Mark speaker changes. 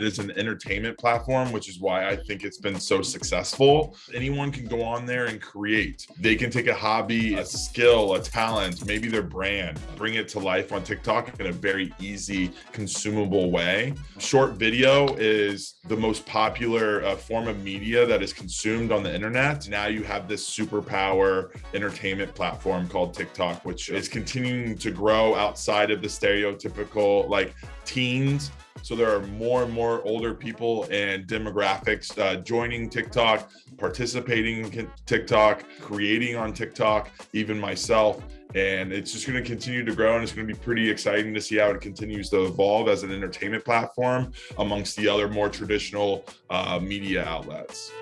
Speaker 1: is an entertainment platform, which is why I think it's been so successful. Anyone can go on there and create. They can take a hobby, a skill, a talent, maybe their brand, bring it to life on TikTok in a very easy, consumable way. Short video is the most popular uh, form of media that is consumed on the internet. Now you have this superpower entertainment platform called TikTok, which is continuing to grow outside of the stereotypical like teens so there are more and more older people and demographics uh, joining TikTok, participating in TikTok, creating on TikTok, even myself. And it's just going to continue to grow and it's going to be pretty exciting to see how it continues to evolve as an entertainment platform amongst the other more traditional uh, media outlets.